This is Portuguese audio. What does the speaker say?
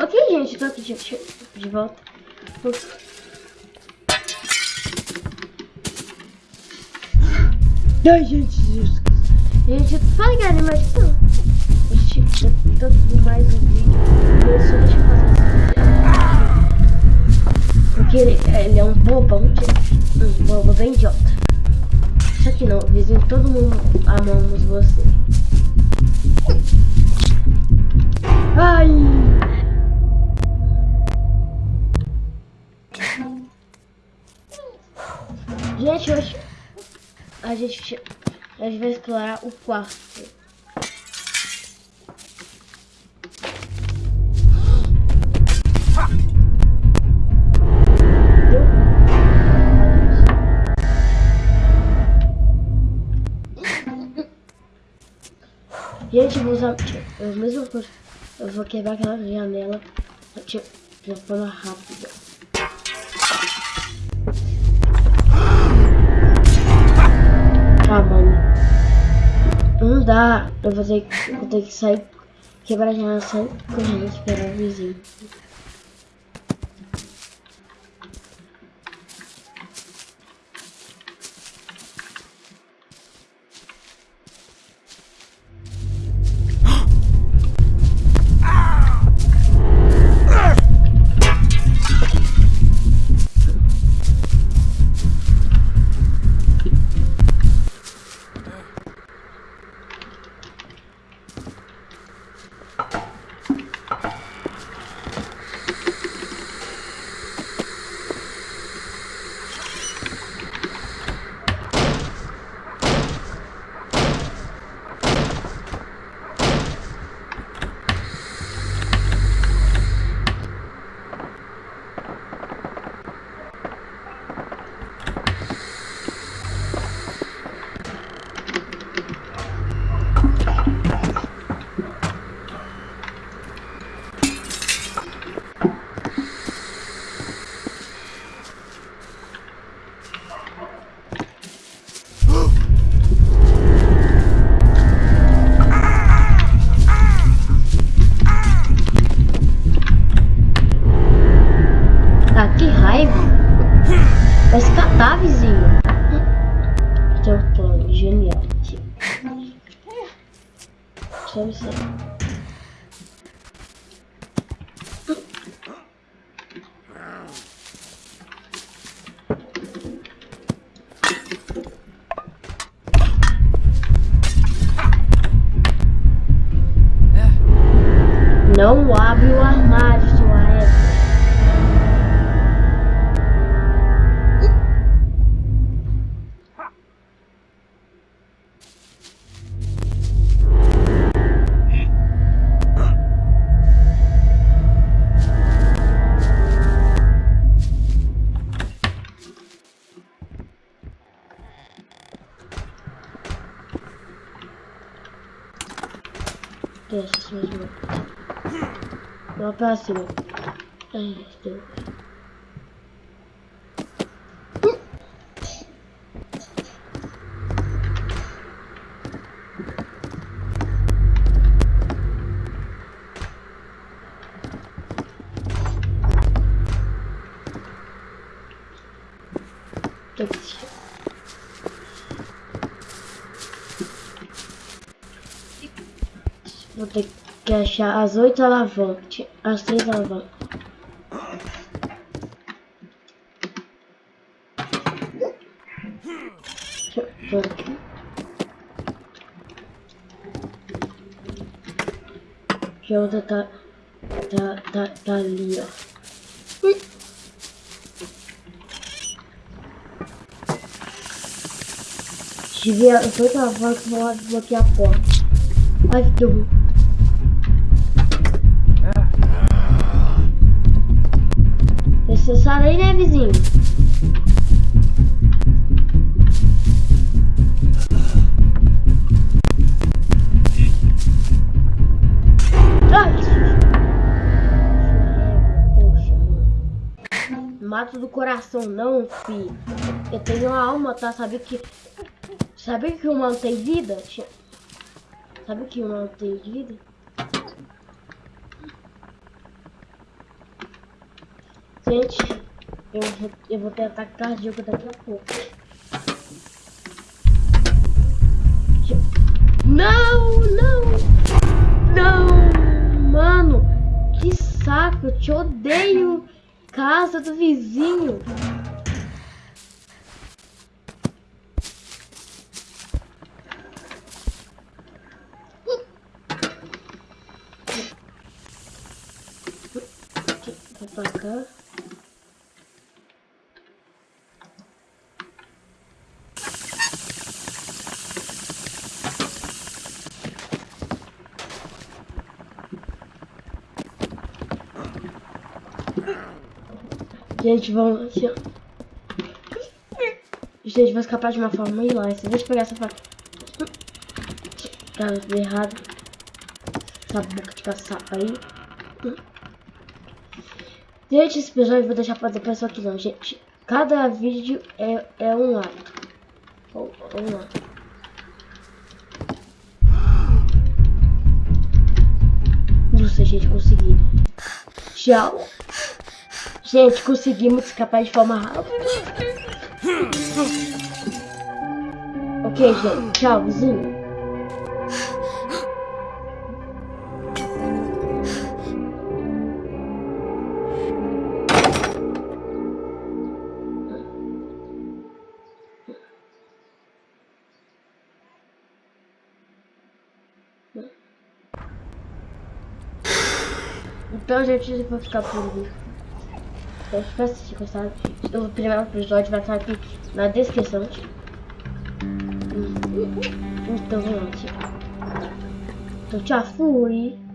Ok, gente, tô aqui de, de volta. Ai, gente, Jesus. Gente, fala que animação. Gente, eu tô mais um vídeo. Eu só deixa eu fazer Porque ele, ele é um bobão, um bobo bem idiota. Só que não, vizinho, todo mundo amamos você. A gente, vai explorar o quarto. Gente, vou usar a mesma coisa. Eu vou quebrar aquela janela de forma rápida. Dá. Eu vou ter, vou ter que sair, quebrar a janela, sair correndo, esperar o vizinho. Não ver. La próxima. Ai, estou. Vou ter que achar as oito alavancas, as três alavancas. Deixa eu aqui. Que outra tá, tá, tá, tá ali, ó. Vier as oito alavancas, vou bloquear a porta. Ai, que horror. Necessário aí, né, vizinho? Mato do coração não, fi. Eu tenho uma alma, tá? Sabe que... Sabe que humano tem vida? Sabe que humano tem vida? Gente, eu, vou- eu vou ter ataque cardíaco daqui a pouco. Não, não, não, mano, que saco, eu te odeio, casa do vizinho. Vou pra cá. Gente, vamos. Gente, vou escapar de uma forma hilária. Deixa eu pegar essa faca. Cara, errado. Essa boca de caçapa aí. Gente, esse episódio eu vou deixar pra depois aqui não, gente. Cada vídeo é, é um ato. Ou- Vamos lá. Nossa, gente, consegui. Tchau. Gente, conseguimos escapar de forma rápida. Ok, gente. Tchau, vizinho. Então, gente, eu vou ficar por aqui. Então, se vocês gostaram, o primeiro episódio vai estar aqui na descrição. Então, lá. Então, tchau, fui.